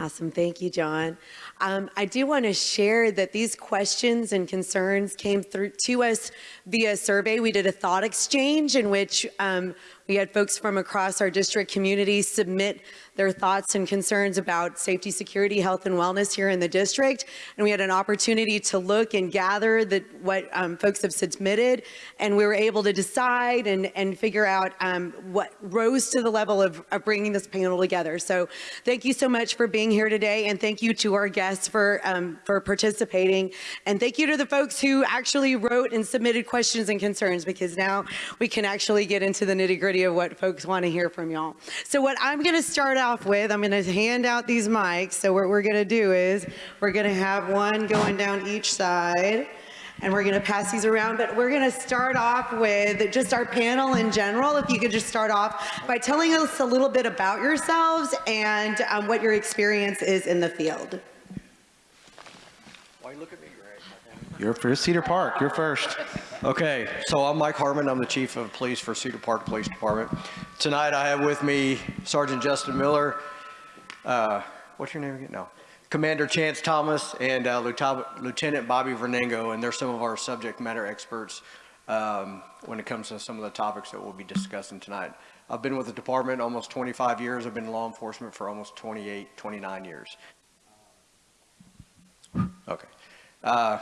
Awesome. Thank you, John. Um, I do want to share that these questions and concerns came through to us via a survey. We did a thought exchange in which um, we had folks from across our district community submit their thoughts and concerns about safety, security, health, and wellness here in the district. And we had an opportunity to look and gather the, what um, folks have submitted. And we were able to decide and, and figure out um, what rose to the level of, of bringing this panel together. So thank you so much for being here today. And thank you to our guests for, um, for participating. And thank you to the folks who actually wrote and submitted questions and concerns because now we can actually get into the nitty gritty of what folks want to hear from y'all. So what I'm going to start off with, I'm going to hand out these mics. So what we're going to do is we're going to have one going down each side and we're going to pass these around. But we're going to start off with just our panel in general. If you could just start off by telling us a little bit about yourselves and um, what your experience is in the field. Why look at me? You're first, Cedar Park. You're first. Okay, so I'm Mike Harmon. I'm the Chief of Police for Cedar Park Police Department. Tonight I have with me Sergeant Justin Miller, uh, what's your name again? No. Commander Chance Thomas and uh, Lieutenant Bobby Vernango, and they're some of our subject matter experts um, when it comes to some of the topics that we'll be discussing tonight. I've been with the department almost 25 years. I've been in law enforcement for almost 28, 29 years. Okay. Uh,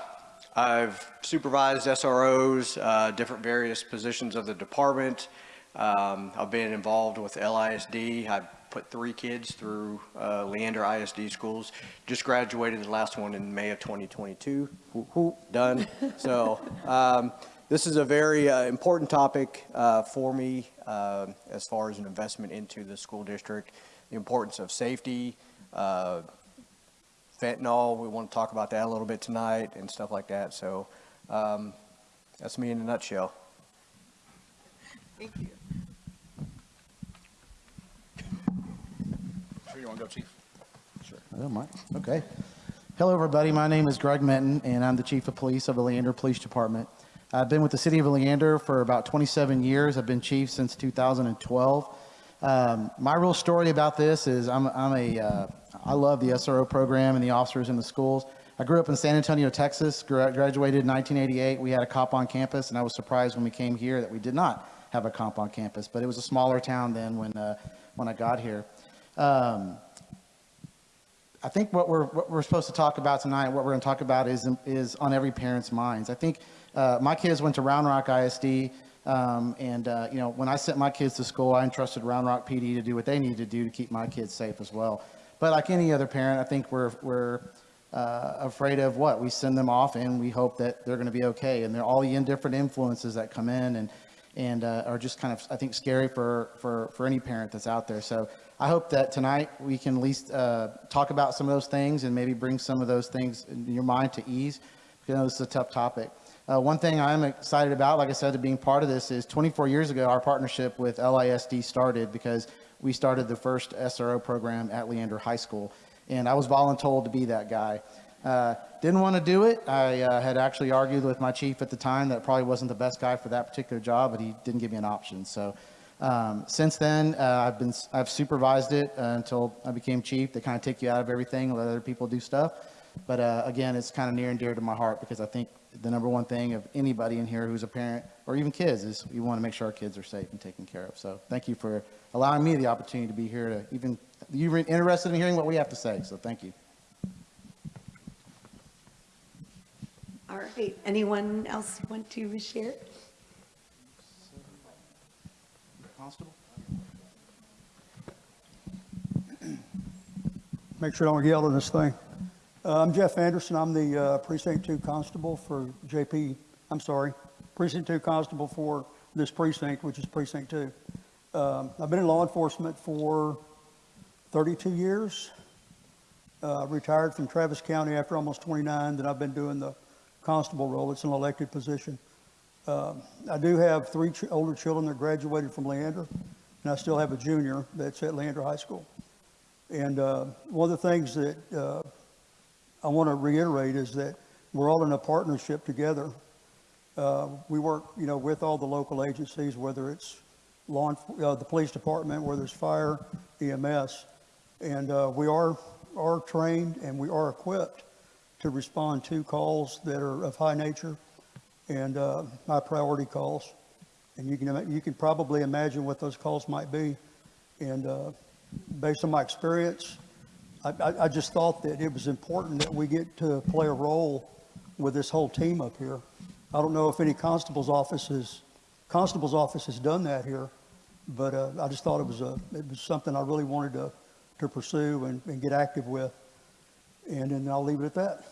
I've supervised SROs, uh, different various positions of the department. Um, I've been involved with LISD. I've put three kids through uh, Leander ISD schools. Just graduated the last one in May of 2022. done. so um, this is a very uh, important topic uh, for me uh, as far as an investment into the school district. The importance of safety, uh, fentanyl. We want to talk about that a little bit tonight and stuff like that. So um, that's me in a nutshell. Thank you. Sure you want to go, Chief? Sure. I don't mind. Okay. Hello, everybody. My name is Greg Minton, and I'm the Chief of Police of the Leander Police Department. I've been with the City of Leander for about 27 years. I've been Chief since 2012. Um, my real story about this is I'm, I'm a, uh, I love the SRO program and the officers in the schools. I grew up in San Antonio, Texas, graduated in 1988. We had a cop on campus, and I was surprised when we came here that we did not have a cop on campus, but it was a smaller town then when, uh, when I got here. Um, I think what we're, what we're supposed to talk about tonight, what we're going to talk about is, is on every parent's minds. I think uh, my kids went to Round Rock ISD, um, and uh, you know, when I sent my kids to school, I entrusted Round Rock PD to do what they need to do to keep my kids safe as well. But like any other parent, I think we're, we're uh, afraid of what? We send them off and we hope that they're going to be okay. And they're all the different influences that come in and, and uh, are just kind of, I think, scary for, for, for any parent that's out there. So I hope that tonight we can at least uh, talk about some of those things and maybe bring some of those things in your mind to ease. Because I know this is a tough topic. Uh, one thing I'm excited about, like I said, to being part of this is 24 years ago, our partnership with LISD started because we started the first SRO program at Leander High School. And I was voluntold to be that guy. Uh, didn't want to do it. I uh, had actually argued with my chief at the time that probably wasn't the best guy for that particular job, but he didn't give me an option. So um, since then, uh, I've been I've supervised it uh, until I became chief. They kind of take you out of everything, let other people do stuff. But uh, again, it's kind of near and dear to my heart because I think the number one thing of anybody in here who's a parent or even kids is we want to make sure our kids are safe and taken care of. So thank you for allowing me the opportunity to be here to even, you are interested in hearing what we have to say, so thank you. All right, anyone else want to share? Constable? Make sure I don't yell in this thing. Uh, I'm Jeff Anderson. I'm the uh, Precinct 2 Constable for JP, I'm sorry, Precinct 2 Constable for this precinct, which is Precinct 2. Um, I've been in law enforcement for 32 years. Uh, retired from Travis County after almost 29. Then I've been doing the constable role. It's an elected position. Um, I do have three ch older children that graduated from Leander, and I still have a junior that's at Leander High School. And uh, one of the things that uh, I want to reiterate is that we're all in a partnership together. Uh, we work, you know, with all the local agencies, whether it's law, uh, the police department, whether it's fire, EMS, and uh, we are are trained and we are equipped to respond to calls that are of high nature and uh, high priority calls. And you can, you can probably imagine what those calls might be. And uh, based on my experience, I, I, just thought that it was important that we get to play a role with this whole team up here. I don't know if any constable's office has, constable's office has done that here, but uh, I just thought it was a, it was something I really wanted to, to pursue and, and get active with. And then I'll leave it at that.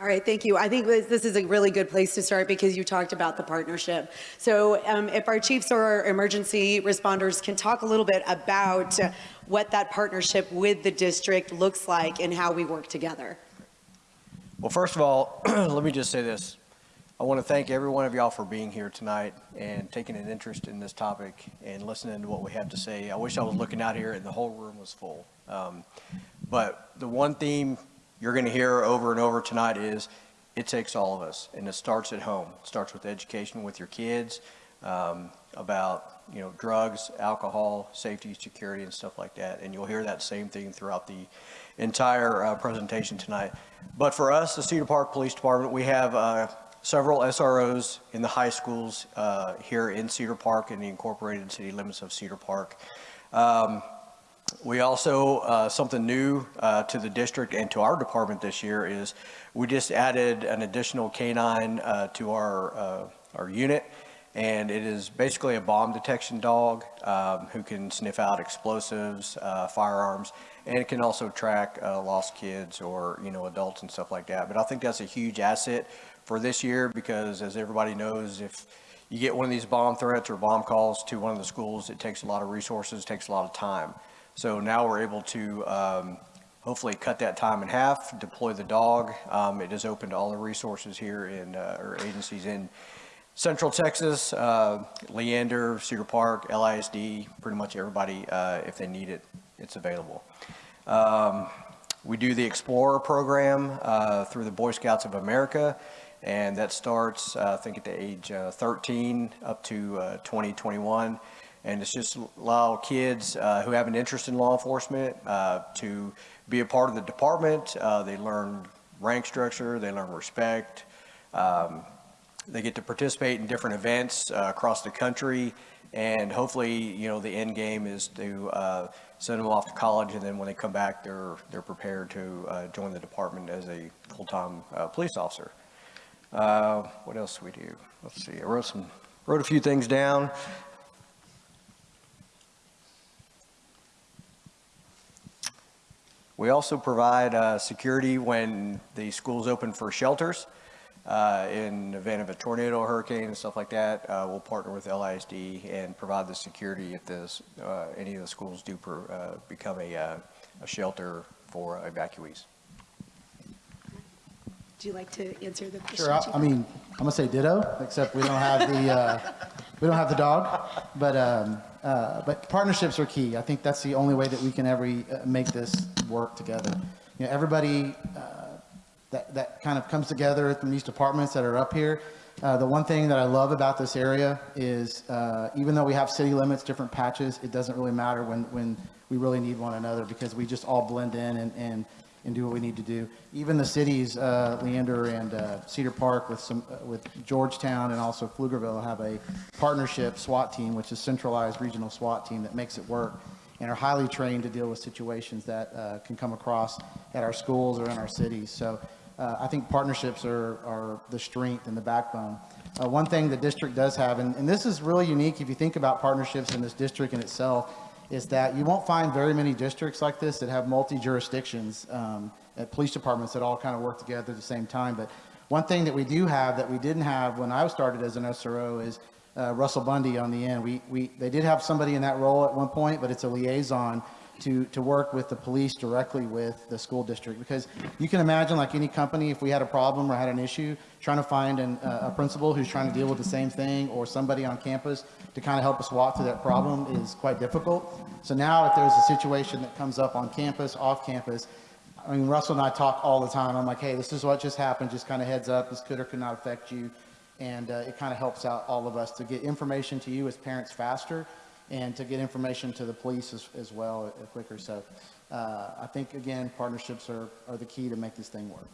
All right, thank you. I think this is a really good place to start because you talked about the partnership. So um, if our chiefs or our emergency responders can talk a little bit about what that partnership with the district looks like and how we work together. Well, first of all, let me just say this. I want to thank every one of y'all for being here tonight and taking an interest in this topic and listening to what we have to say. I wish I was looking out here and the whole room was full. Um, But the one theme you're going to hear over and over tonight is it takes all of us, and it starts at home. It starts with education with your kids um, about, you know, drugs, alcohol, safety, security, and stuff like that. And you'll hear that same thing throughout the entire uh, presentation tonight. But for us, the Cedar Park Police Department, we have uh, several SROs in the high schools uh, here in Cedar Park in the incorporated city limits of Cedar Park. Um, we also, uh, something new uh, to the district and to our department this year is we just added an additional canine uh, to our, uh, our unit. And it is basically a bomb detection dog um, who can sniff out explosives, uh, firearms, and it can also track uh, lost kids or, you know, adults and stuff like that. But I think that's a huge asset for this year because as everybody knows, if you get one of these bomb threats or bomb calls to one of the schools, it takes a lot of resources, takes a lot of time. So now we're able to um, hopefully cut that time in half, deploy the dog. Um, It is open to all the resources here in, uh, or agencies in Central Texas, uh, Leander, Cedar Park, LISD, pretty much everybody, uh, if they need it, it's available. Um, We do the Explorer program uh, through the Boy Scouts of America, and that starts, uh, I think, at the age uh, 13 up to uh, 20, 21. And it's just allow kids who have an interest in law enforcement to be a part of the department. They learn rank structure, they learn respect. Um, They get to participate in different events uh, across the country. And hopefully, you know, the end game is to uh, send them off to college, and then when they come back, they're, they're prepared to uh, join the department as a full-time uh, police officer. Uh, What else do we do? Let's see, I wrote some, wrote a few things down. We also provide uh, security when the schools open for shelters. Uh, In the event of a tornado, hurricane, and stuff like that, uh, we'll partner with LISD and provide the security if this, uh, any of the schools do per- uh, become a uh, a shelter for evacuees. Would you like to answer the question? Sure, I, I mean, I'm gonna say ditto, except we don't have the, uh, we don't have the dog. But, um, uh, but partnerships are key. I think that's the only way that we can ever make this work together. You know, everybody, uh, that, that kind of comes together from these departments that are up here. Uh, the one thing that I love about this area is, uh, even though we have city limits, different patches, it doesn't really matter when, when we really need one another because we just all blend in and, and, and do what we need to do. Even the cities, uh, Leander and uh, Cedar Park with some, uh, with Georgetown and also Pflugerville have a partnership SWAT team, which is centralized regional SWAT team that makes it work and are highly trained to deal with situations that uh, can come across at our schools or in our cities. So uh, I think partnerships are, are the strength and the backbone. Uh, One thing the district does have, and, and this is really unique if you think about partnerships in this district in itself, is that you won't find very many districts like this that have multi-jurisdictions, um, at police departments that all kind of work together at the same time. But one thing that we do have that we didn't have when I started as an SRO is uh, Russell Bundy on the end. We, we, they did have somebody in that role at one point, but it's a liaison to, to work with the police directly with the school district. Because you can imagine, like any company, if we had a problem or had an issue, trying to find an, uh, a principal who's trying to deal with the same thing or somebody on campus to kind of help us walk through that problem is quite difficult. So now if there's a situation that comes up on campus, off campus, I mean, Russell and I talk all the time. I'm like, hey, this is what just happened. Just kind of heads up. This could or could not affect you. And uh, it kind of helps out all of us to get information to you as parents faster and to get information to the police as, as well uh, quicker. So uh, I think, again, partnerships are, are the key to make this thing work.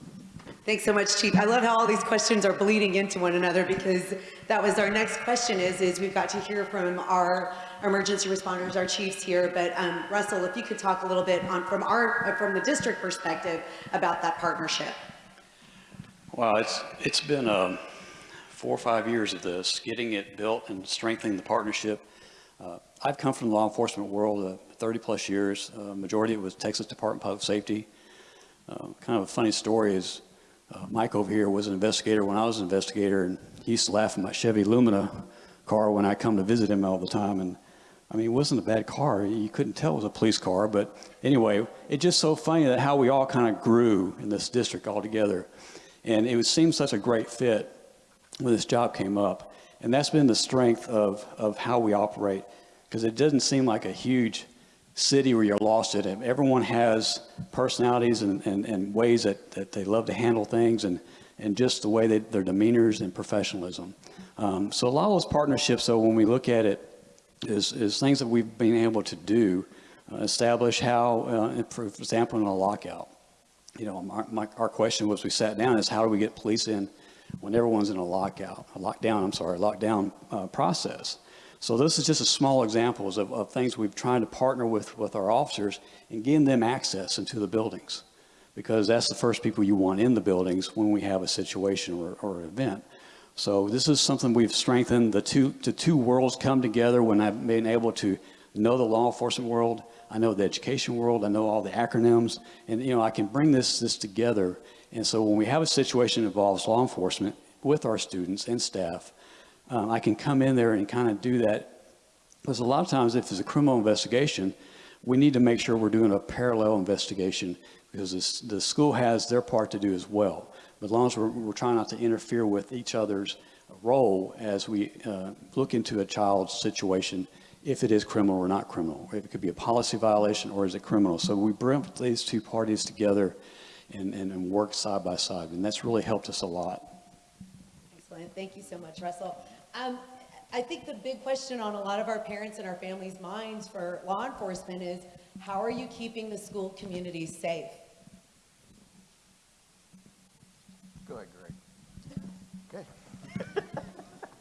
Thanks so much, Chief. I love how all these questions are bleeding into one another because that was our next question is, is we've got to hear from our emergency responders, our chiefs here. But um, Russell, if you could talk a little bit on, from our, from the district perspective about that partnership. Well, it's, it's been um, four or five years of this, getting it built and strengthening the partnership. Uh, I've come from the law enforcement world uh, 30 plus years. Uh, Majority of it was Texas Department of Public Safety. Uh, Kind of a funny story is uh, Mike over here was an investigator when I was an investigator, and he used to laugh at my Chevy Lumina car when I come to visit him all the time. And I mean, it wasn't a bad car. You couldn't tell it was a police car. But anyway, it's just so funny that how we all kind of grew in this district all together. And it would seem such a great fit when this job came up. And that's been the strength of, of how we operate, because it doesn't seem like a huge city where you're lost in it. Everyone has personalities and, and, and ways that, that they love to handle things and, and just the way that their demeanors and professionalism. Um, so a lot of those partnerships, though, when we look at it, is, is things that we've been able to do, uh, establish how, uh, for example, in a lockout. You know, my, my, our question was we sat down is how do we get police in when everyone's in a lockout, a lockdown, I'm sorry, a lockdown uh, process. So this is just a small examples of, of things we've tried to partner with, with our officers and getting them access into the buildings because that's the first people you want in the buildings when we have a situation or, or an event. So this is something we've strengthened. The two, the two worlds come together when I've been able to know the law enforcement world, I know the education world, I know all the acronyms, and you know I can bring this this together. And so when we have a situation that involves law enforcement with our students and staff, um, I can come in there and kind of do that. Because a lot of times, if there's a criminal investigation, we need to make sure we're doing a parallel investigation because this, the school has their part to do as well. But as long as we're, we're trying not to interfere with each other's role as we uh, look into a child's situation, if it is criminal or not criminal. If it could be a policy violation or is it criminal. So we bring these two parties together and, and, and work side by side. And that's really helped us a lot. Excellent. Thank you so much, Russell. Um, I think the big question on a lot of our parents and our families' minds for law enforcement is, how are you keeping the school community safe? Go ahead, Greg. Okay.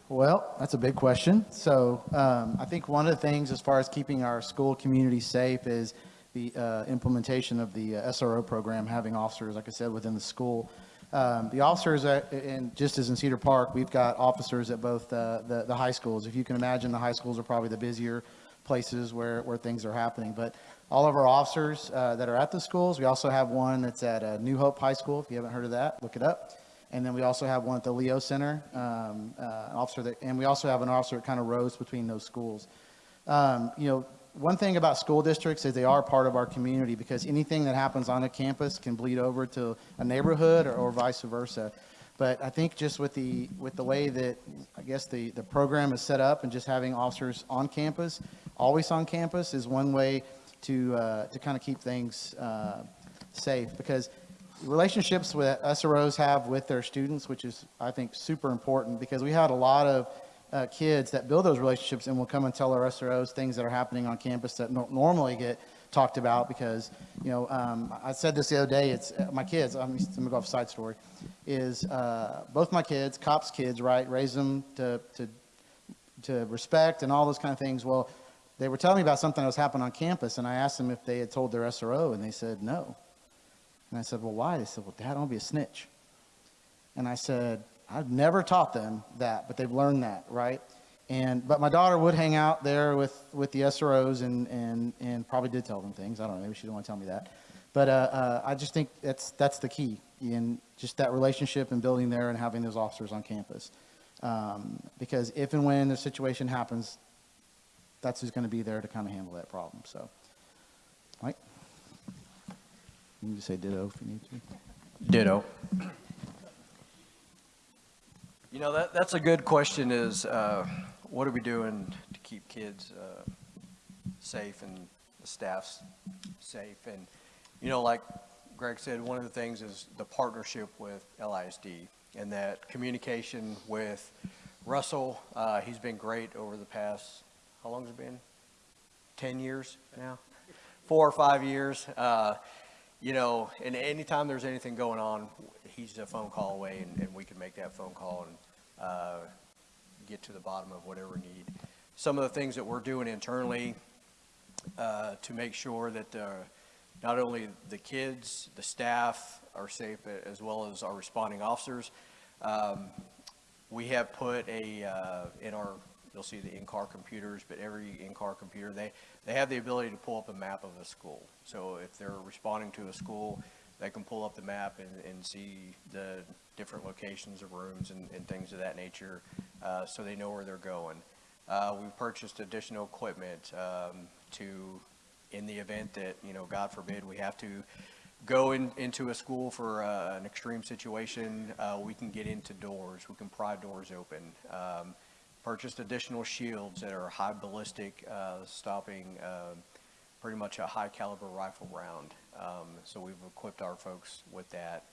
Well, that's a big question. So um, I think one of the things as far as keeping our school community safe is the uh, implementation of the uh, SRO program, having officers, like I said, within the school. Um, the officers, at, and just as in Cedar Park, we've got officers at both uh, the, the high schools. If you can imagine, the high schools are probably the busier places where, where things are happening. But all of our officers uh, that are at the schools, we also have one that's at uh, New Hope High School. If you haven't heard of that, look it up. And then we also have one at the Leo Center, um, uh, officer that, and we also have an officer that kind of rows between those schools. Um, you know, one thing about school districts is they are part of our community because anything that happens on a campus can bleed over to a neighborhood or, or vice versa. But I think just with the with the way that I guess the the program is set up and just having officers on campus, always on campus, is one way to uh, to kind of keep things uh, safe because relationships that SROs have with their students, which is I think super important because we had a lot of uh, kids that build those relationships and will come and tell our SROs things that are happening on campus that no- normally get talked about because, you know, um, I said this the other day, it's uh, my kids, I'm, I'm gonna go off side story, is uh, both my kids, cops' kids, right, raise them to, to, to respect and all those kind of things. Well, they were telling me about something that was happening on campus and I asked them if they had told their SRO and they said no. And I said, well, why? They said, well, dad, don't be a snitch. And I said, I've never taught them that, but they've learned that, right? And but my daughter would hang out there with with the SROs and and and probably did tell them things. I don't know. Maybe she didn't want to tell me that. But uh, uh, I just think that's that's the key in just that relationship and building there and having those officers on campus. Um, because if and when the situation happens, that's who's going to be there to kind of handle that problem. So, Mike, you can just say ditto if you need to. Ditto. You know, that, that's a good question is, uh, what are we doing to keep kids uh, safe and the staff's safe? And, you know, like Greg said, one of the things is the partnership with LISD and that communication with Russell. Uh, He's been great over the past, how long has it been? 10 years now, four or five years. Uh, You know, and anytime there's anything going on, he's a phone call away and, and we can make that phone call and uh, get to the bottom of whatever need. Some of the things that we're doing internally uh, to make sure that uh, not only the kids, the staff are safe, as well as our responding officers. Um, We have put a, uh, in our, you'll see the in-car computers, but every in-car computer, they, they have the ability to pull up a map of a school. So if they're responding to a school, they can pull up the map and, and see the different locations of rooms and, and things of that nature, uh, so they know where they're going. Uh, We've purchased additional equipment um, to, in the event that, you know, God forbid, we have to go in, into a school for uh, an extreme situation, uh, we can get into doors, we can pry doors open. Um, Purchased additional shields that are high ballistic, uh, stopping um, pretty much a high caliber rifle round. Um, So we've equipped our folks with that.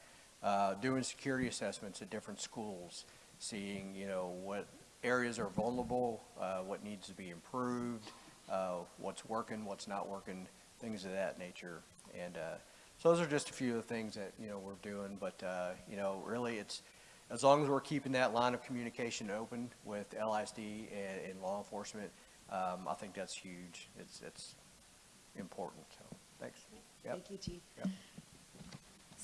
Uh, Doing security assessments at different schools, seeing, you know, what areas are vulnerable, uh, what needs to be improved, uh, what's working, what's not working, things of that nature. And uh, so those are just a few of the things that, you know, we're doing, but, uh, you know, really it's, as long as we're keeping that line of communication open with LISD and, and law enforcement, um, I think that's huge. It's, it's important, so, thanks. Yep. Thank you, Chief. Yep.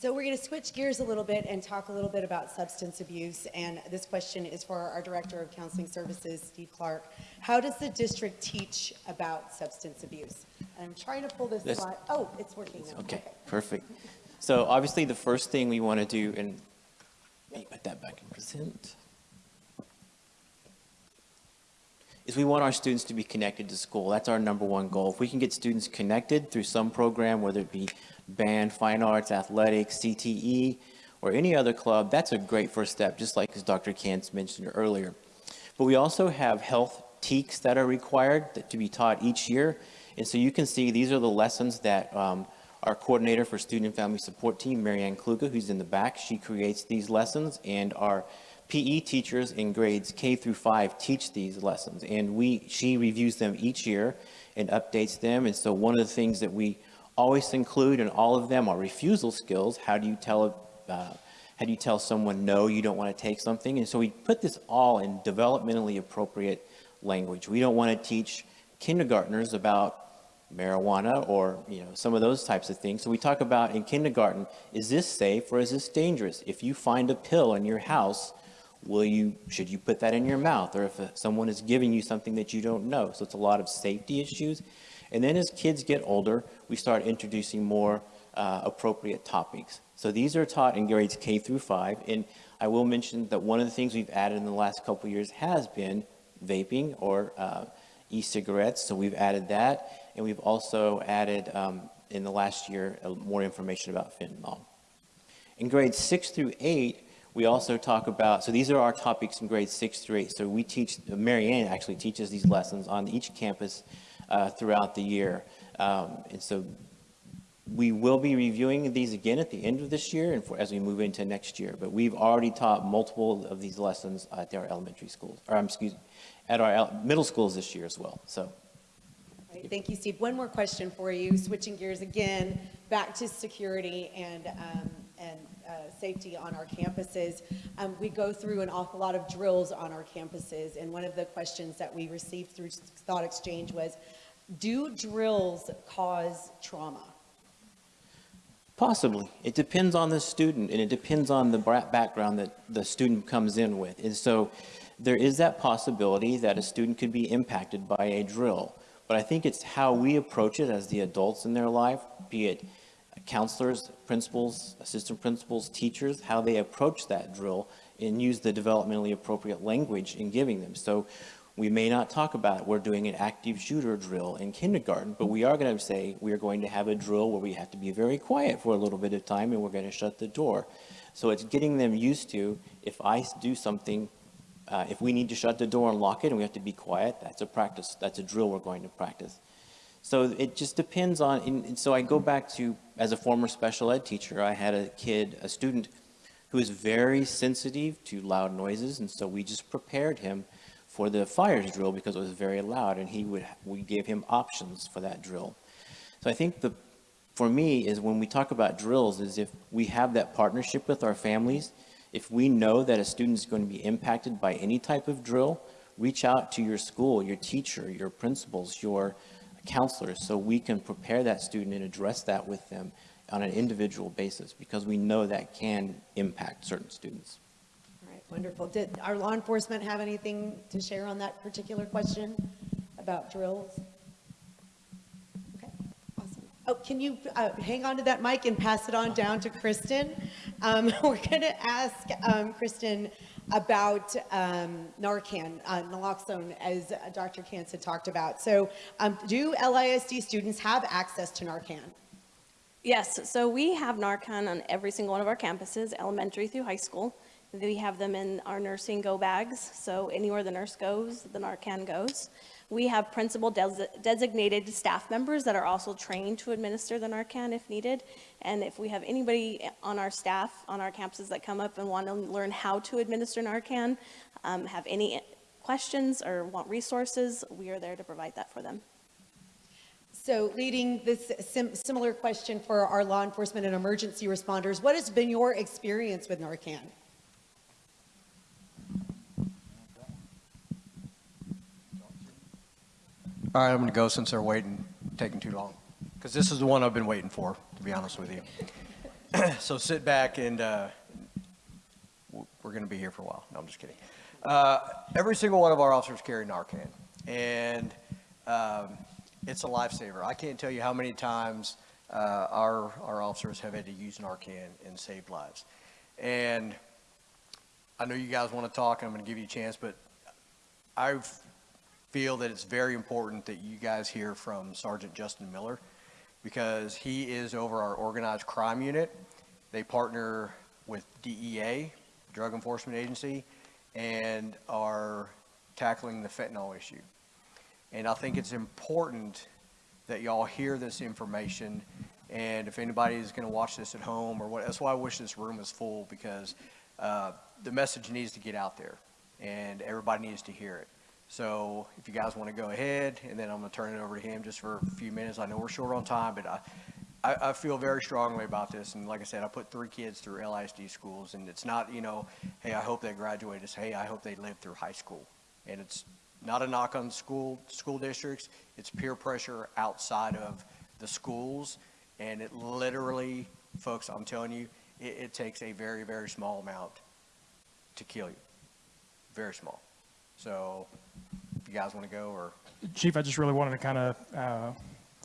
So we're going to switch gears a little bit and talk a little bit about substance abuse. And this question is for our Director of Counseling Services, Steve Clark. How does the district teach about substance abuse? And I'm trying to pull this This- slide. Oh, it's working now. Okay, perfect. So obviously, the first thing we want to do, and let me put that back in present, is we want our students to be connected to school. That's our number one goal. If we can get students connected through some program, whether it be band, fine arts, athletics, CTE, or any other club, that's a great first step, just like as Dr. Kantz mentioned earlier. But we also have health TEKS that are required to be taught each year. And so you can see these are the lessons that um, our coordinator for student and family support team, Marianne Kluge, who's in the back, she creates these lessons. And our PE teachers in grades K through five teach these lessons. And we, she reviews them each year and updates them. And so one of the things that we always include in all of them are refusal skills. How do you tell, uh, how do you tell someone no, you don't want to take something? And so we put this all in developmentally appropriate language. We don't want to teach kindergartners about marijuana or, you know, some of those types of things. So we talk about in kindergarten, is this safe or is this dangerous? If you find a pill in your house, will you, should you put that in your mouth? Or if uh, someone is giving you something that you don't know? So it's a lot of safety issues. And then as kids get older, we start introducing more uh, appropriate topics. So these are taught in grades K through five. And I will mention that one of the things we've added in the last couple years has been vaping or uh, e-cigarettes. So we've added that. And we've also added um, in the last year uh, more information about fentanyl. In grades six through eight, we also talk about, so these are our topics in grades six through eight. So we teach, Marianne actually teaches these lessons on each campus uh, throughout the year. Um, And so we will be reviewing these again at the end of this year and for, as we move into next year. But we've already taught multiple of these lessons at our elementary schools, or um, excuse, me, at our middle schools this year as well. So Right, Thank you, Steve. One more question for you, switching gears again, back to security and, um, and uh, safety on our campuses. Um, We go through an awful lot of drills on our campuses, and one of the questions that we received through Thought Exchange was, do drills cause trauma? Possibly. It depends on the student and it depends on the background that the student comes in with. And so there is that possibility that a student could be impacted by a drill. But I think it's how we approach it as the adults in their life, be it counselors, principals, assistant principals, teachers, how they approach that drill and use the developmentally appropriate language in giving them. So we may not talk about we're doing an active shooter drill in kindergarten, but we are going to say we are going to have a drill where we have to be very quiet for a little bit of time and we're going to shut the door. So it's getting them used to if I do something, uh, if we need to shut the door and lock it and we have to be quiet, that's a practice, that's a drill we're going to practice. So it just depends on, and so I go back to, as a former special ed teacher, I had a kid, a student who is very sensitive to loud noises, and so we just prepared him for the fires drill because it was very loud, and he would, we gave him options for that drill. So I think the, for me, is when we talk about drills, is if we have that partnership with our families, if we know that a student is going to be impacted by any type of drill, reach out to your school, your teacher, your principals, your counselors, so we can prepare that student and address that with them on an individual basis, because we know that can impact certain students. Wonderful. Did our law enforcement have anything to share on that particular question about drills? Okay, awesome. Oh, can you uh, hang on to that mic and pass it on down to Kristen? Um, We're going to ask um, Kristen about um, Narcan, uh, naloxone, as uh, Dr. Kantz had talked about. So um, do LISD students have access to Narcan? Yes, so we have Narcan on every single one of our campuses, elementary through high school. We have them in our nursing go bags, so anywhere the nurse goes, the Narcan goes. We have principal des- designated staff members that are also trained to administer the Narcan if needed. And if we have anybody on our staff, on our campuses that come up and want to learn how to administer Narcan, um, have any questions or want resources, we are there to provide that for them. So leading this sim- similar question for our law enforcement and emergency responders, what has been your experience with Narcan? All right, I'm going to go since they're waiting, taking too long, because this is the one I've been waiting for, to be honest with you. So sit back and uh, we're going to be here for a while. No, I'm just kidding. Uh, Every single one of our officers carry Narcan, and um, it's a lifesaver. I can't tell you how many times uh, our, our officers have had to use Narcan and save lives. And I know you guys want to talk, I'm going to give you a chance, but I feel that it's very important that you guys hear from Sergeant Justin Miller because he is over our organized crime unit. They partner with DEA, Drug Enforcement Agency, and are tackling the fentanyl issue. And I think it's important that y'all hear this information. And if anybody is going to watch this at home or what, that's why I wish this room was full because uh, the message needs to get out there and everybody needs to hear it. So if you guys want to go ahead, and then I'm going to turn it over to him just for a few minutes. I know we're short on time, but I, I, I feel very strongly about this. And like I said, I put three kids through LISD schools, and it's not, you know, hey, I hope they graduate. It's, hey, I hope they live through high school. And it's not a knock on school, school districts. It's peer pressure outside of the schools. And it literally, folks, I'm telling you, it, it takes a very, very small amount to kill you. Very small. So you guys want to go or Chief, I just really wanted to kind of uh,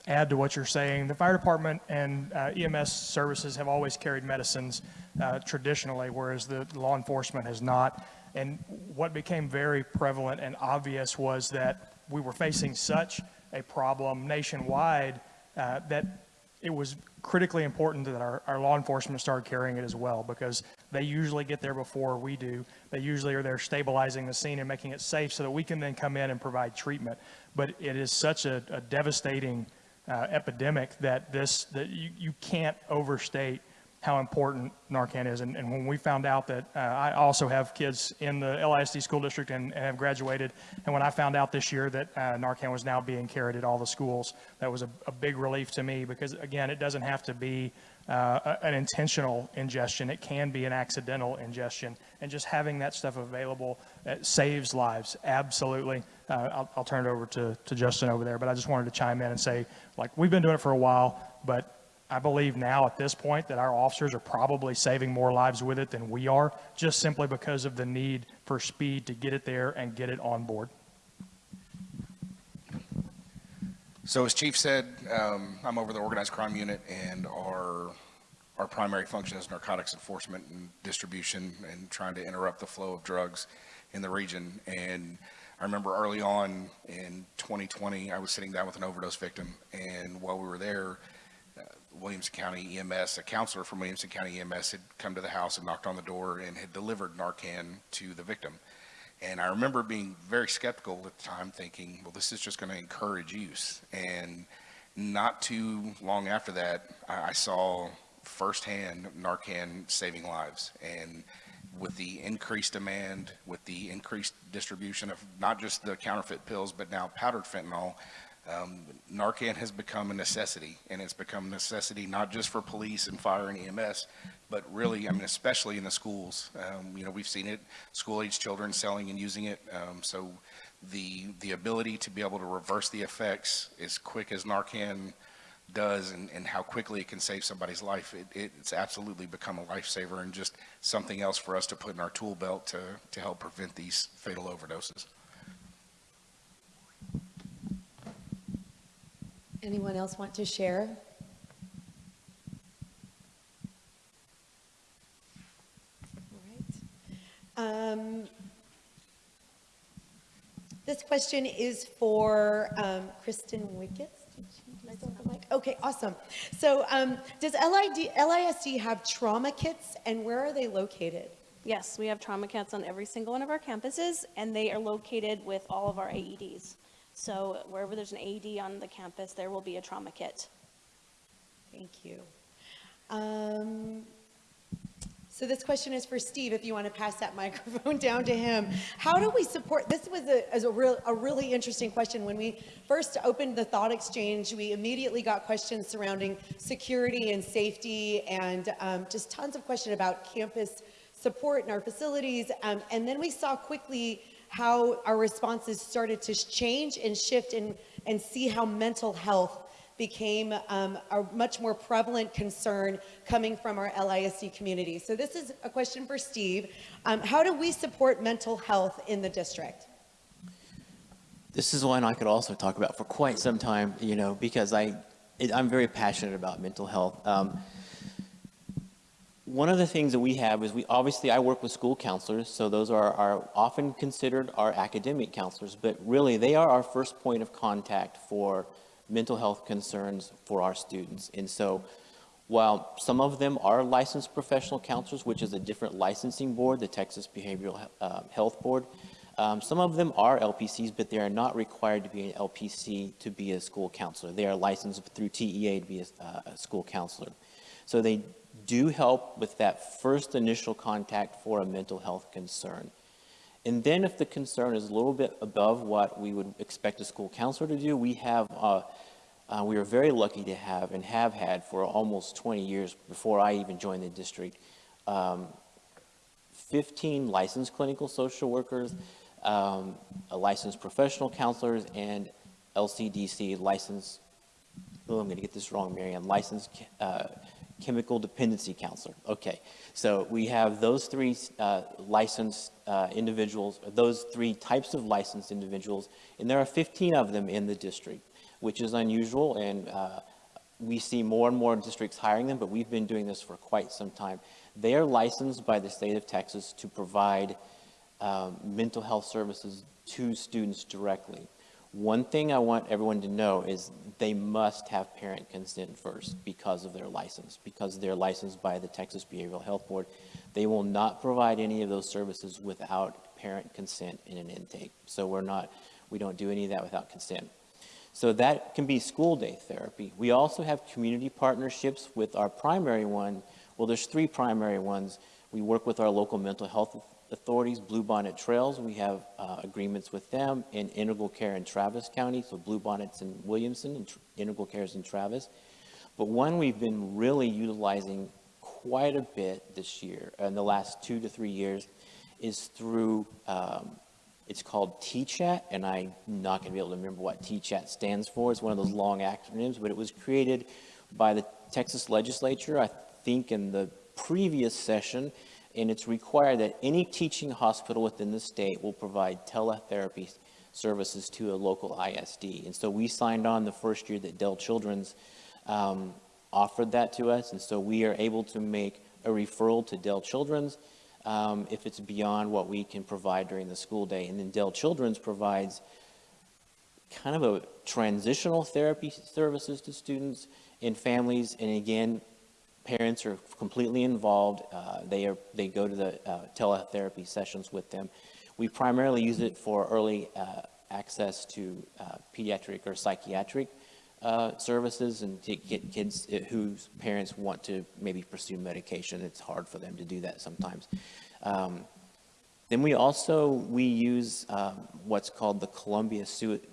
add to what you're saying. The fire department and uh, EMS services have always carried medicines uh, traditionally, whereas the law enforcement has not. And what became very prevalent and obvious was that we were facing such a problem nationwide uh, that it was critically important that our, our law enforcement started carrying it as well because they usually get there before we do. They usually are there stabilizing the scene and making it safe so that we can then come in and provide treatment. But it is such a, a devastating uh, epidemic that this that you, you can't overstate how important Narcan is. And, and when we found out that uh, I also have kids in the LISD school district and, and have graduated, and when I found out this year that uh, Narcan was now being carried at all the schools, that was a, a big relief to me because, again, it doesn't have to be uh, an intentional ingestion. It can be an accidental ingestion. And just having that stuff available uh, saves lives, absolutely. Uh, I'll, I'll turn it over to, to Justin over there, but I just wanted to chime in and say, like, we've been doing it for a while, but I believe now at this point that our officers are probably saving more lives with it than we are, just simply because of the need for speed to get it there and get it on board. So as Chief said, um, I'm over the organized crime unit and our, our primary function is narcotics enforcement and distribution and trying to interrupt the flow of drugs in the region. And I remember early on in 2020, I was sitting down with an overdose victim and while we were there, uh, Williamson County EMS, a counselor from Williamson County EMS had come to the house and knocked on the door and had delivered Narcan to the victim. And I remember being very skeptical at the time, thinking, well, this is just going to encourage use. And not too long after that, I saw firsthand Narcan saving lives. And with the increased demand, with the increased distribution of not just the counterfeit pills, but now powdered fentanyl, um, Narcan has become a necessity, and it's become a necessity not just for police and fire and EMS, but really, I mean, especially in the schools. Um, you know, we've seen it, school-age children selling and using it. Um, so the, the ability to be able to reverse the effects as quick as Narcan does and, and how quickly it can save somebody's life, it, it's absolutely become a lifesaver and just something else for us to put in our tool belt to, to help prevent these fatal overdoses. Anyone else want to share? All right. Um, This question is for um, Kristen Wickets. Did she- do I still have the mic? Okay, awesome. So um, does LID, LISD have trauma kits and where are they located? Yes, we have trauma kits on every single one of our campuses, and they are located with all of our AEDs. So wherever there's an AED on the campus, there will be a trauma kit. Thank you. Um, So this question is for Steve, if you want to pass that microphone down to him. How do we support, this was a, as a real, a really interesting question. When we first opened the thought exchange, we immediately got questions surrounding security and safety and um, just tons of questions about campus support in our facilities. Um, And then we saw quickly how our responses started to change and shift and, and see how mental health became um, a much more prevalent concern coming from our LISD community. So this is a question for Steve. Um, how do we support mental health in the district? This is one I could also talk about for quite some time, you know, because I, it, I'm very passionate about mental health. Um, one of the things that we have is we, obviously I work with school counselors, so those are, are often considered our academic counselors, but really they are our first point of contact for mental health concerns for our students. And so while some of them are licensed professional counselors, which is a different licensing board, the Texas Behavioral uh, Health Board, um, some of them are LPCs, but they are not required to be an LPC to be a school counselor. They are licensed through TEA to be a, uh, a school counselor. So they do help with that first initial contact for a mental health concern. And then if the concern is a little bit above what we would expect a school counselor to do, we have, uh, uh, we are very lucky to have and have had for almost 20 years before I even joined the district, um, 15 licensed clinical social workers, um, licensed professional counselors, and LCDC licensed, oh, I'm going to get this wrong, Marianne, licensed uh, chemical dependency counselor. Okay, so we have those three uh, licensed uh, individuals, those three types of licensed individuals, and there are 15 of them in the district, which is unusual, and uh, we see more and more districts hiring them, but we've been doing this for quite some time. They are licensed by the state of Texas to provide um, mental health services to students directly. One thing I want everyone to know is they must have parent consent first because of their license, because they're licensed by the Texas Behavioral Health Board. They will not provide any of those services without parent consent in an intake. So we're not, we don't do any of that without consent. So that can be school day therapy. We also have community partnerships with our primary one. Well, there's three primary ones. We work with our local mental health authorities, Bluebonnet Trails, we have uh, agreements with them, and Integral Care in Travis County, so Bluebonnet's in Williamson, and Integral Care's in Travis. But one we've been really utilizing quite a bit this year, in the last two to three years, is through, um, it's called TCHATT, and I'm not going to be able to remember what TCHATT stands for. It's one of those long acronyms, but it was created by the Texas legislature, I think in the previous session, and it's required that any teaching hospital within the state will provide teletherapy services to a local ISD. And so we signed on the first year that Dell Children's um, offered that to us, and so we are able to make a referral to Dell Children's um, if it's beyond what we can provide during the school day. And then Dell Children's provides kind of a transitional therapy services to students and families, and again, Parents are completely involved. Uh, they, are, they go to the uh, teletherapy sessions with them. We primarily use it for early uh, access to uh, pediatric or psychiatric uh, services and to get kids whose parents want to maybe pursue medication. It's hard for them to do that sometimes. Um, Then we also, we use what's called the Columbia,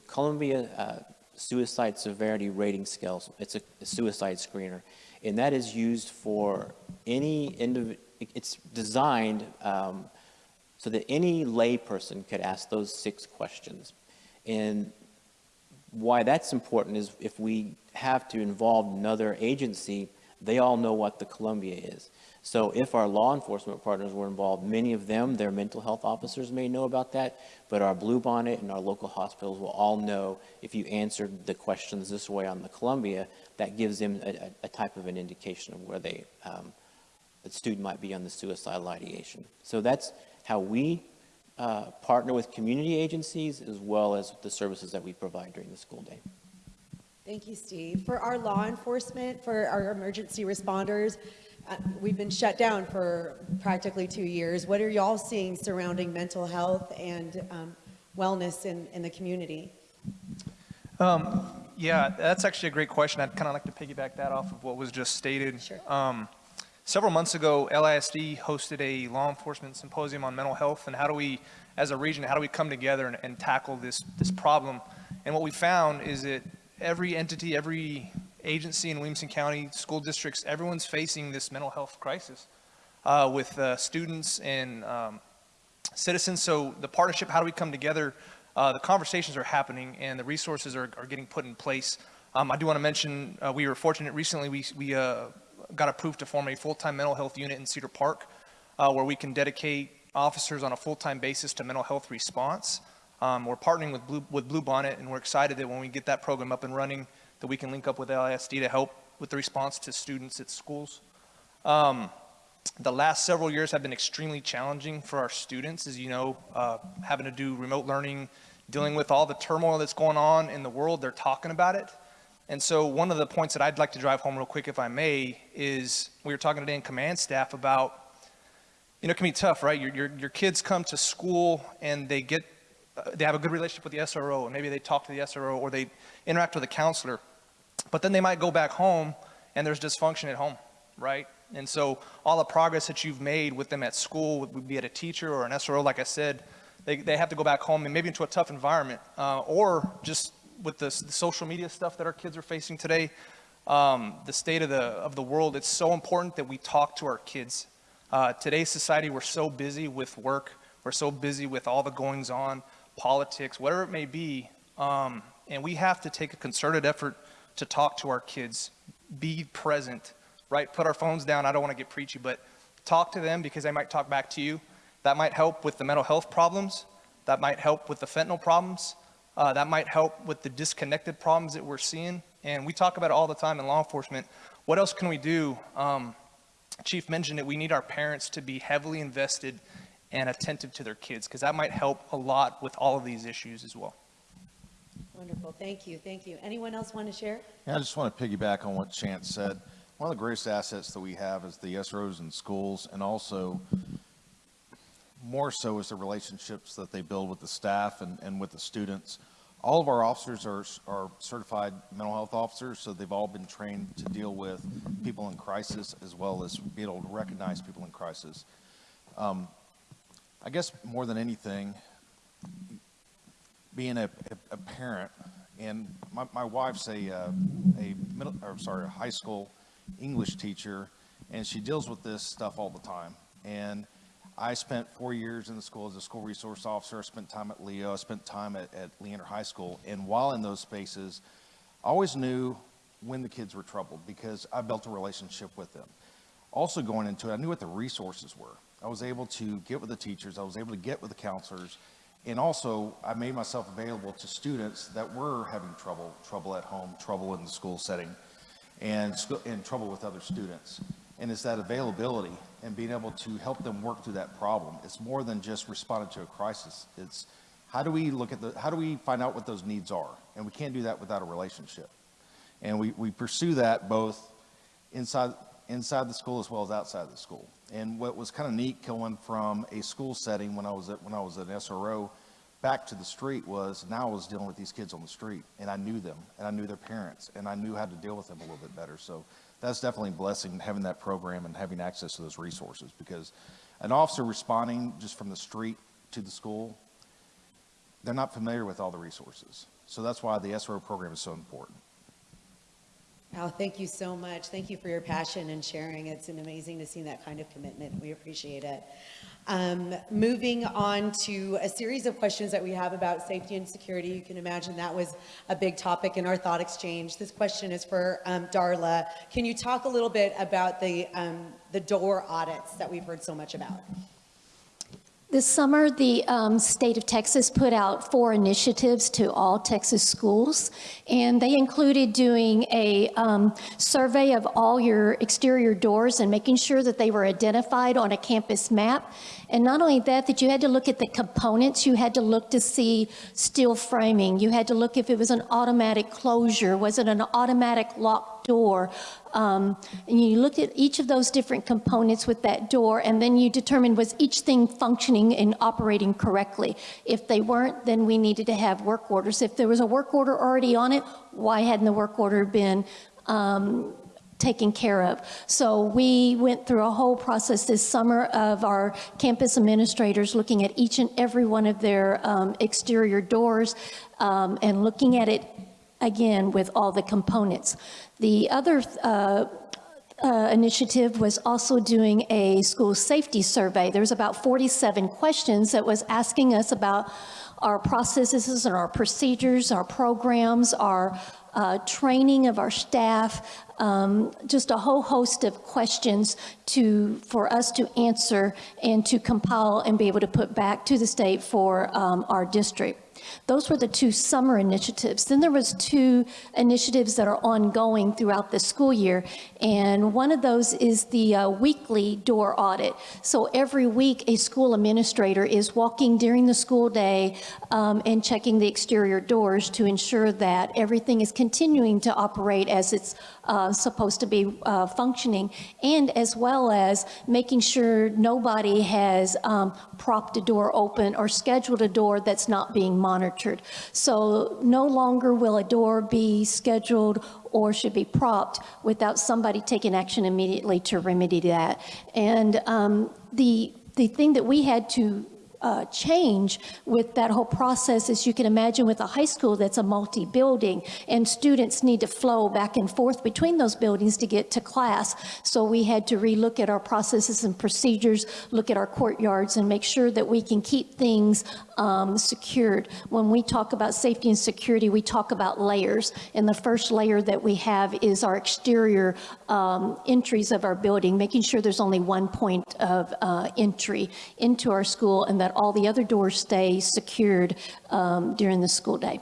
Columbia uh, Suicide Severity Rating Scale. It's a a suicide screener. And that is used for any indiv, it's designed um, so that any layperson could ask those six questions. And why that's important is if we have to involve another agency, they all know what the Columbia is. So if our law enforcement partners were involved, many of them, their mental health officers may know about that, but our Bluebonnet and our local hospitals will all know if you answered the questions this way on the Columbia, that gives them a, a- a type of an indication of where they, um, the student might be on the suicidal ideation. So that's how we uh, partner with community agencies as well as the services that we provide during the school day. Thank you, Steve. For our law enforcement, for our emergency responders, uh, we've been shut down for practically two years. What are y'all seeing surrounding mental health and um, wellness in, in the community? Um, yeah, that's actually a great question. I'd kind of like to piggyback that off of what was just stated. Sure. Um, several months ago, LISD hosted a law enforcement symposium on mental health and how do we, as a region, how do we come together and, and tackle this, this problem? And what we found is that every entity, every agency in Williamson County, school districts, everyone's facing this mental health crisis uh, with uh, students and um, citizens. So the partnership, how do we come together? Uh, the conversations are happening and the resources are, are getting put in place. Um, I do want to mention, uh, we were fortunate recently, we, we uh, got approved to form a full-time mental health unit in Cedar Park uh, where we can dedicate officers on a full-time basis to mental health response. Um, we're partnering with Blue, with Bluebonnet and we're excited that when we get that program up and running, that we can link up with LISD to help with the response to students at schools. Um, the last several years have been extremely challenging for our students, as you know, uh, having to do remote learning, dealing with all the turmoil that's going on in the world, they're talking about it. And so one of the points that I'd like to drive home real quick, if I may, is we were talking today in command staff about, you know, it can be tough, right? Your, your, your kids come to school and they get, uh, they have a good relationship with the SRO, and maybe they talk to the SRO or they interact with a counselor. But then they might go back home and there's dysfunction at home, right? And so all the progress that you've made with them at school, be it a teacher or an SRO, like I said, they, they have to go back home and maybe into a tough environment, uh, or just with this, the social media stuff that our kids are facing today, um, the state of the, of the world, it's so important that we talk to our kids. Uh, today's society, we're so busy with work, we're so busy with all the goings on, politics, whatever it may be, um, and we have to take a concerted effort to talk to our kids, be present, right? Put our phones down. I don't want to get preachy, but talk to them because they might talk back to you. That might help with the mental health problems. That might help with the fentanyl problems. Uh, that might help with the disconnected problems that we're seeing. And we talk about it all the time in law enforcement. What else can we do? Um, Chief mentioned that we need our parents to be heavily invested and attentive to their kids because that might help a lot with all of these issues as well. Wonderful, thank you, thank you. Anyone else want to share? Yeah, I just want to piggyback on what Chance said. One of the greatest assets that we have is the SROs in schools, and also more so is the relationships that they build with the staff and, and with the students. All of our officers are, are certified mental health officers, so they've all been trained to deal with people in crisis as well as be able to recognize people in crisis. Um, I guess more than anything, being a, a, a parent, and my, my wife's a, uh, a middle, or sorry, a high school English teacher, and she deals with this stuff all the time. And I spent four years in the school as a school resource officer. I spent time at Leo. I spent time at, at Leander High School. And while in those spaces, I always knew when the kids were troubled because I built a relationship with them. Also going into it, I knew what the resources were. I was able to get with the teachers. I was able to get with the counselors. And also, I made myself available to students that were having trouble, trouble at home, trouble in the school setting, and, and trouble with other students. And it's that availability and being able to help them work through that problem. It's more than just responding to a crisis. It's how do we look at the, how do we find out what those needs are? And we can't do that without a relationship. And we, we pursue that both inside, inside the school as well as outside the school. And what was kind of neat going from a school setting when I was at, when I was an SRO back to the street was now I was dealing with these kids on the street and I knew them and I knew their parents and I knew how to deal with them a little bit better. So that's definitely a blessing having that program and having access to those resources because an officer responding just from the street to the school, they're not familiar with all the resources. So that's why the SRO program is so important. Al, thank you so much. Thank you for your passion and sharing. It's an amazing to see that kind of commitment. We appreciate it. Um, moving on to a series of questions that we have about safety and security. You can imagine that was a big topic in our thought exchange. This question is for um, Darla. Can you talk a little bit about the, um, the door audits that we've heard so much about? This summer, the um, state of Texas put out four initiatives to all Texas schools, and they included doing a um, survey of all your exterior doors and making sure that they were identified on a campus map. And not only that, that you had to look at the components, you had to look to see steel framing, you had to look if it was an automatic closure, was it an automatic locked door, um, and you looked at each of those different components with that door, and then you determined was each thing functioning and operating correctly. If they weren't, then we needed to have work orders. If there was a work order already on it, why hadn't the work order been um, taken care of. So we went through a whole process this summer of our campus administrators looking at each and every one of their um, exterior doors um, and looking at it again with all the components. The other uh, uh, initiative was also doing a school safety survey. There's about 47 questions that was asking us about our processes and our procedures, our programs, our uh, training of our staff, um, just a whole host of questions to, for us to answer and to compile and be able to put back to the state for um, our district. Those were the two summer initiatives. Then there was two initiatives that are ongoing throughout the school year, and one of those is the uh, weekly door audit. So every week, a school administrator is walking during the school day um, and checking the exterior doors to ensure that everything is continuing to operate as it's uh, supposed to be uh, functioning, and as well as making sure nobody has um, propped a door open or scheduled a door that's not being monitored. So no longer will a door be scheduled or should be propped without somebody taking action immediately to remedy that. And um, the the thing that we had to uh, change with that whole process, as you can imagine with a high school that's a multi-building and students need to flow back and forth between those buildings to get to class. So we had to relook at our processes and procedures, look at our courtyards and make sure that we can keep things um, secured. When we talk about safety and security, we talk about layers. And the first layer that we have is our exterior um, entries of our building, making sure there's only one point of uh, entry into our school and that that all the other doors stay secured um, during the school day.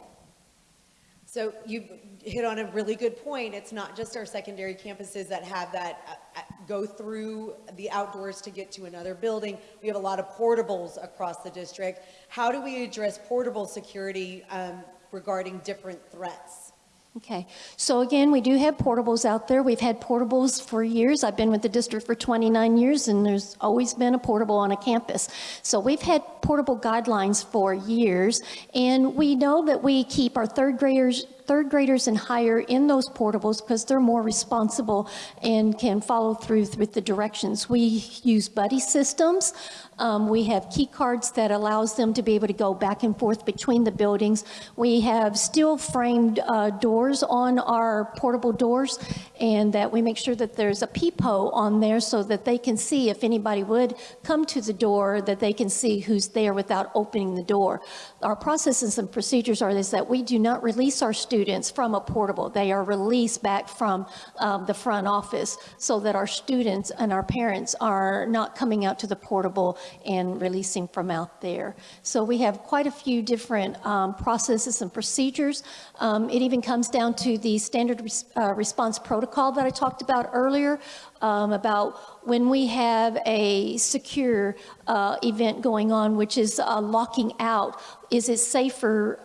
So you hit on a really good point. It's not just our secondary campuses that have that uh, uh, go through the outdoors to get to another building. We have a lot of portables across the district. How do we address portable security um, regarding different threats? Okay, so again, we do have portables out there. We've had portables for years. I've been with the district for 29 years and there's always been a portable on a campus. So we've had portable guidelines for years and we know that we keep our third graders third graders and higher in those portables because they're more responsible and can follow through with the directions. We use buddy systems. Um, we have key cards that allows them to be able to go back and forth between the buildings. We have steel framed uh, doors on our portable doors and that we make sure that there's a peephole on there so that they can see if anybody would come to the door that they can see who's there without opening the door. Our processes and procedures are is that we do not release our students from a portable. They are released back from um, the front office so that our students and our parents are not coming out to the portable and releasing from out there. So we have quite a few different um, processes and procedures. Um, it even comes down to the standard res uh, response protocol that I talked about earlier um, about when we have a secure uh, event going on, which is uh, locking out, is it safer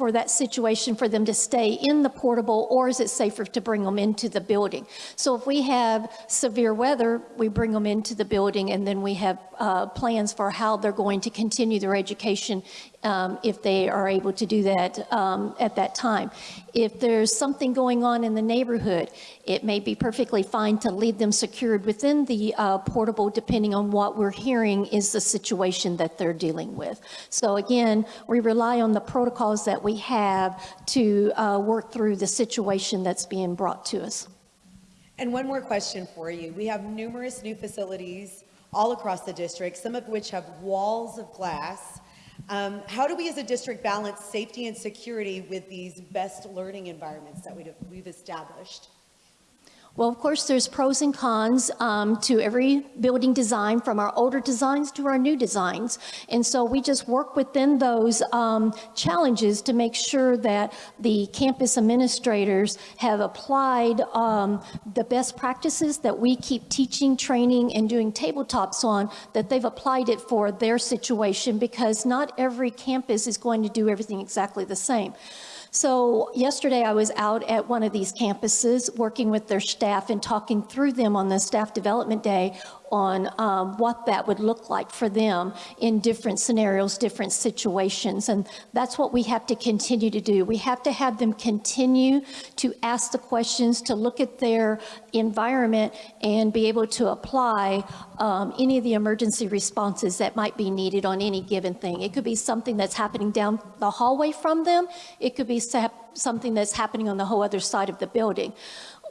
for that situation for them to stay in the portable or is it safer to bring them into the building? So if we have severe weather, we bring them into the building and then we have uh, plans for how they're going to continue their education um, if they are able to do that um, at that time. If there's something going on in the neighborhood, it may be perfectly fine to leave them secured within the uh, portable, depending on what we're hearing is the situation that they're dealing with. So again, we rely on the protocols that we have to uh, work through the situation that's being brought to us. And one more question for you. We have numerous new facilities all across the district, some of which have walls of glass. Um, how do we as a district balance safety and security with these best learning environments that we've, we've established? Well, of course, there's pros and cons um, to every building design, from our older designs to our new designs. And so we just work within those um, challenges to make sure that the campus administrators have applied um, the best practices that we keep teaching, training, and doing tabletops on, that they've applied it for their situation because not every campus is going to do everything exactly the same. So yesterday I was out at one of these campuses working with their staff and talking through them on the staff development day on um, what that would look like for them in different scenarios, different situations. And that's what we have to continue to do. We have to have them continue to ask the questions, to look at their environment and be able to apply um, any of the emergency responses that might be needed on any given thing. It could be something that's happening down the hallway from them. It could be something that's happening on the whole other side of the building.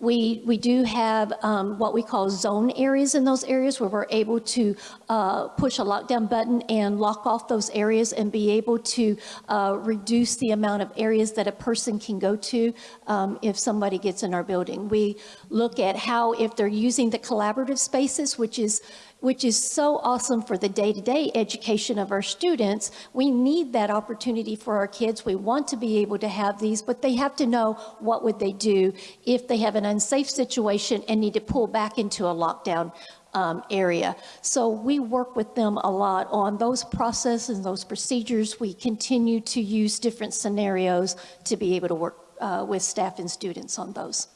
We, we do have um, what we call zone areas in those areas where we're able to uh, push a lockdown button and lock off those areas and be able to uh, reduce the amount of areas that a person can go to um, if somebody gets in our building. We look at how if they're using the collaborative spaces, which is which is so awesome for the day-to-day education of our students. We need that opportunity for our kids. We want to be able to have these, but they have to know what would they do if they have an unsafe situation and need to pull back into a lockdown um, area. So we work with them a lot on those processes, and those procedures. We continue to use different scenarios to be able to work uh, with staff and students on those.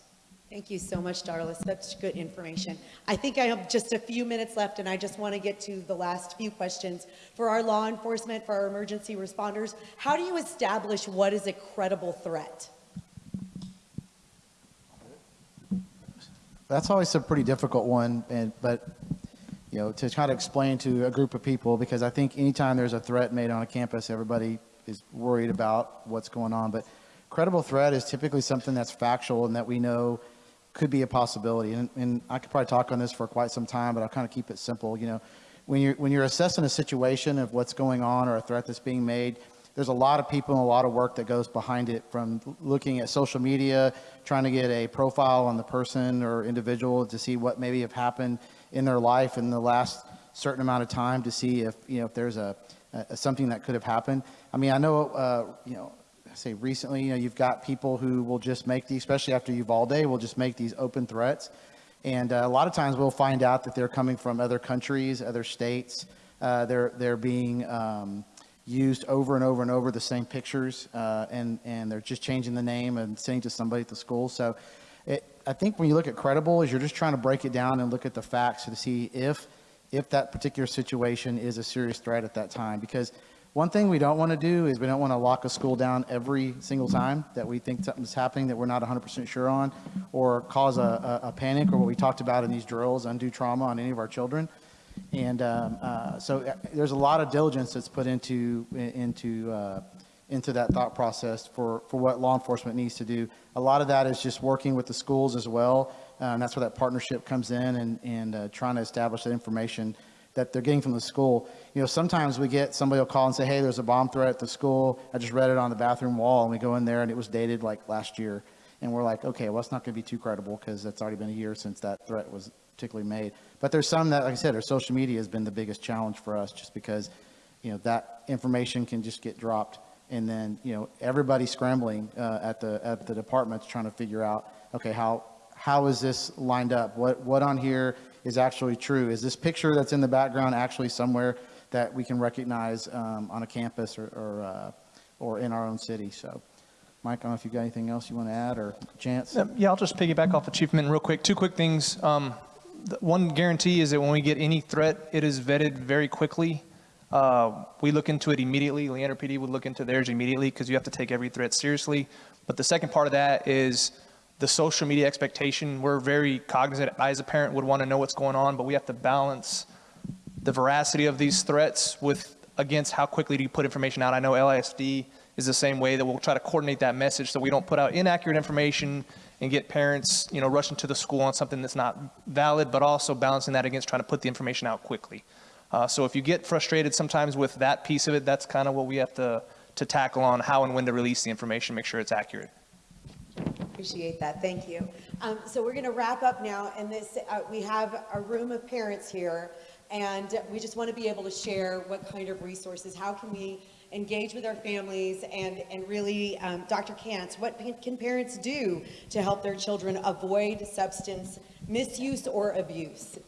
Thank you so much, Darla. Such good information. I think I have just a few minutes left, and I just want to get to the last few questions. For our law enforcement, for our emergency responders, how do you establish what is a credible threat? That's always a pretty difficult one, and but you know to try to explain to a group of people because I think anytime there's a threat made on a campus, everybody is worried about what's going on. But credible threat is typically something that's factual and that we know could be a possibility. And, and I could probably talk on this for quite some time, but I'll kind of keep it simple. You know, when you're when you're assessing a situation of what's going on or a threat that's being made, there's a lot of people and a lot of work that goes behind it from looking at social media, trying to get a profile on the person or individual to see what maybe have happened in their life in the last certain amount of time to see if, you know, if there's a, a something that could have happened. I mean, I know, uh, you know, say recently, you know, you've got people who will just make these, especially after Uvalde, will just make these open threats. And uh, a lot of times we'll find out that they're coming from other countries, other states. Uh, they're, they're being, um, used over and over and over the same pictures, uh, and and they're just changing the name and sending to somebody at the school. So, it, I think when you look at credible, is you're just trying to break it down and look at the facts to see if if that particular situation is a serious threat at that time. Because one thing we don't want to do is we don't want to lock a school down every single time that we think something's happening that we're not 100% sure on, or cause a, a, a panic, or what we talked about in these drills, undue trauma on any of our children. And um, uh, so uh, there's a lot of diligence that's put into into uh, into that thought process for for what law enforcement needs to do. A lot of that is just working with the schools as well, uh, and that's where that partnership comes in and and uh, trying to establish that information that they're getting from the school. You know, sometimes we get somebody will call and say, "Hey, there's a bomb threat at the school. I just read it on the bathroom wall," and we go in there and it was dated like last year, and we're like, "Okay, well, it's not going to be too credible because it's already been a year since that threat was particularly made." But there's some that, like I said, our social media has been the biggest challenge for us just because, you know, that information can just get dropped. And then, you know, everybody scrambling uh, at the at the departments trying to figure out, okay, how how is this lined up? What what on here is actually true? Is this picture that's in the background actually somewhere that we can recognize um, on a campus or or, uh, or in our own city? So. Mike, I don't know if you've got anything else you want to add or Chance? Yeah, I'll just piggyback off achievement real quick. Two quick things. Um, one guarantee is that when we get any threat, it is vetted very quickly Uh, we look into it immediately. Leander PD would look into theirs immediately because you have to take every threat seriously. But the second part of that is the social media expectation. We're very cognizant. I, as a parent, would want to know what's going on, but we have to balance the veracity of these threats with against how quickly do you put information out. I know LISD is the same way that we'll try to coordinate that message so we don't put out inaccurate information and get parents, you know, rushing to the school on something that's not valid, but also balancing that against trying to put the information out quickly. Uh, so if you get frustrated sometimes with that piece of it, that's kind of what we have to, to tackle on how and when to release the information, make sure it's accurate. Appreciate that, thank you. Um, So we're going to wrap up now, and this, uh, we have a room of parents here, and we just want to be able to share what kind of resources, how can we engage with our families, and, and really, um, Dr. Kantz, what can- parents do to help their children avoid substance misuse or abuse?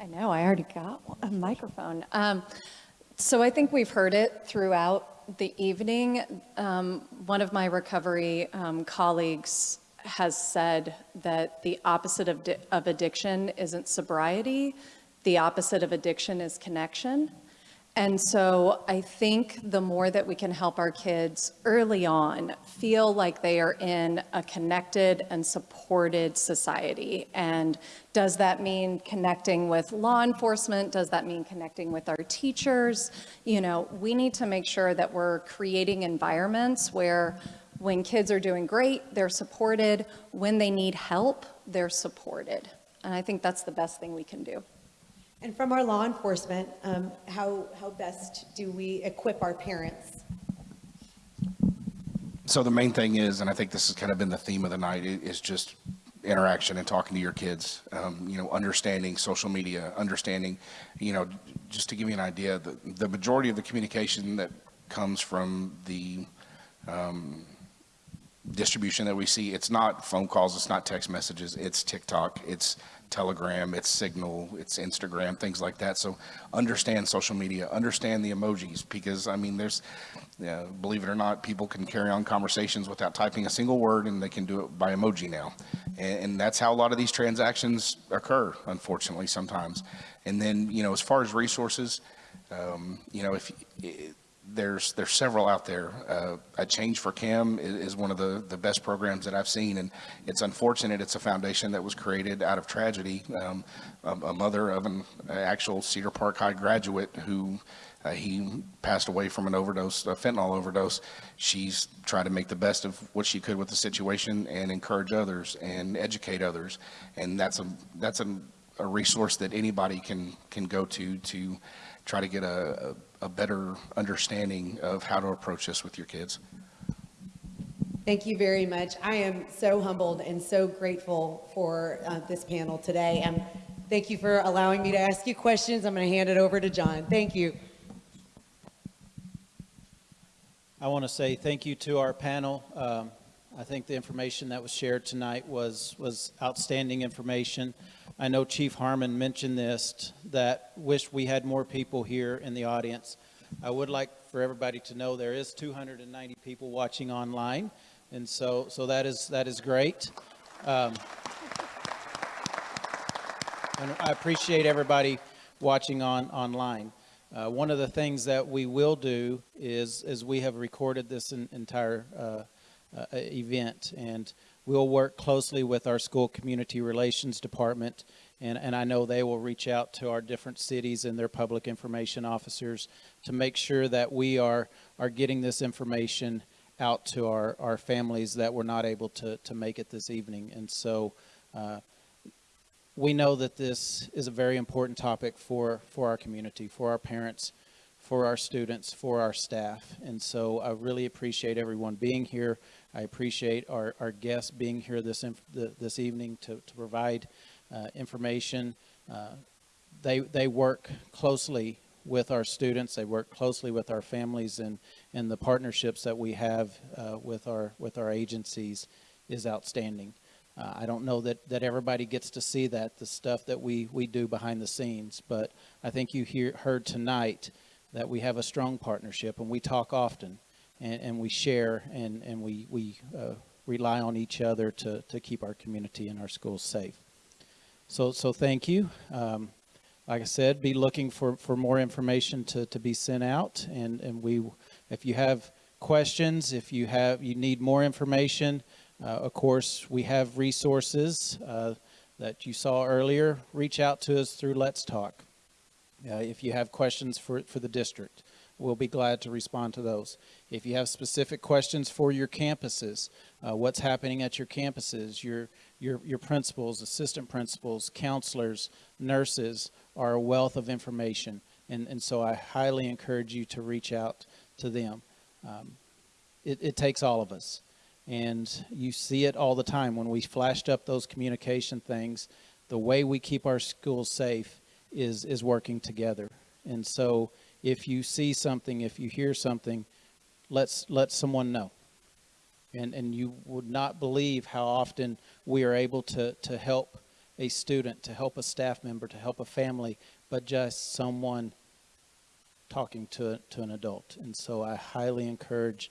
I know, I already got a microphone. Um, So I think we've heard it throughout the evening. Um, One of my recovery um, colleagues has said that the opposite of of addiction isn't sobriety, the opposite of addiction is connection. And so I think the more that we can help our kids early on feel like they are in a connected and supported society. And does that mean connecting with law enforcement? Does that mean connecting with our teachers? You know, we need to make sure that we're creating environments where when kids are doing great, they're supported. When they need help, they're supported. And I think that's the best thing we can do. And from our law enforcement, um, how, how best do we equip our parents? So the main thing is, and I think this has kind of been the theme of the night, is just interaction and talking to your kids. Um, you know, understanding social media, understanding, you know, just to give you an idea, the, the majority of the communication that comes from the um, distribution that we see, it's not phone calls, it's not text messages, it's TikTok, it's Telegram, it's Signal, it's Instagram, things like that. So understand social media, understand the emojis, because I mean, there's, uh, believe it or not, people can carry on conversations without typing a single word, and they can do it by emoji now. And, and that's how a lot of these transactions occur, unfortunately, sometimes. And then, you know, as far as resources, um, you know, if i there's there's several out there. Uh, a Change for Cam is, is one of the the best programs that I've seen, and it's unfortunate. It's a foundation that was created out of tragedy. Um, a, a mother of an actual Cedar Park High graduate who. Uh, he passed away from an overdose, a fentanyl overdose. She's tried to make the best of what she could with the situation and encourage others and educate others. And that's a that's a, a resource that anybody can can go to to try to get a, a, a better understanding of how to approach this with your kids. Thank you very much. I am so humbled and so grateful for uh, this panel today. And thank you for allowing me to ask you questions. I'm going to hand it over to John. Thank you. I want to say thank you to our panel. Um, I think the information that was shared tonight was, was outstanding information. I know Chief Harmon mentioned this, that wish we had more people here in the audience. I would like for everybody to know there is 290 people watching online, and so, so that is, that is great. Um, and I appreciate everybody watching on, online. Uh, one of the things that we will do is, is we have recorded this en- entire uh, uh, event, and we'll work closely with our school community relations department, and, and I know they will reach out to our different cities and their public information officers to make sure that we are, are getting this information out to our, our families that were not able to, to make it this evening. And so uh, we know that this is a very important topic for, for our community, for our parents, for our students, for our staff. And so I really appreciate everyone being here. I appreciate our, our guests being here this, the, this evening to, to provide uh, information. Uh, they, they work closely with our students. They work closely with our families and, and the partnerships that we have uh, with, our, with our agencies is outstanding. Uh, I don't know that, that everybody gets to see that, the stuff that we, we do behind the scenes, but I think you hear, heard tonight that we have a strong partnership and we talk often and, and we share and, and we, we uh, rely on each other to, to keep our community and our schools safe. So, so thank you. Um, like I said, be looking for, for more information to, to be sent out. And, and we, if you have questions, if you have, you need more information, uh, of course, we have resources uh, that you saw earlier. Reach out to us through Let's Talk. Uh, if you have questions for, for the district, we'll be glad to respond to those. If you have specific questions for your campuses, uh, what's happening at your campuses, your, your, your principals, assistant principals, counselors, nurses are a wealth of information. And, and so I highly encourage you to reach out to them. Um, it, it takes all of us. And you see it all the time when we flashed up those communication things. The way we keep our schools safe is, is working together. And so if you see something, if you hear something, let's let someone know. And, and you would not believe how often we are able to, to help a student, to help a staff member, to help a family, but just someone talking to, to an adult. And so I highly encourage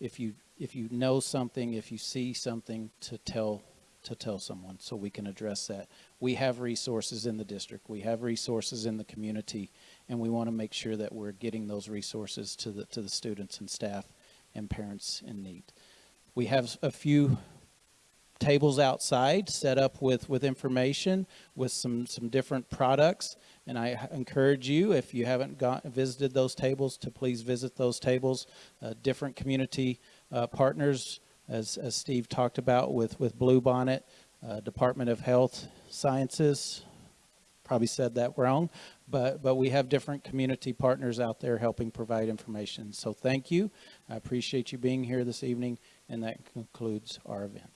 if you, if you know something, if you see something, to tell, to tell someone so we can address that. We have resources in the district. We have resources in the community, and we want to make sure that we're getting those resources to the, to the students and staff and parents in need. We have a few tables outside set up with, with information, with some, some different products. And I encourage you, if you haven't got, visited those tables, to please visit those tables. Uh, different community uh, partners, as, as Steve talked about with, with Bluebonnet, uh, Department of Health Sciences, probably said that wrong, but, but we have different community partners out there helping provide information. So thank you. I appreciate you being here this evening, and that concludes our event.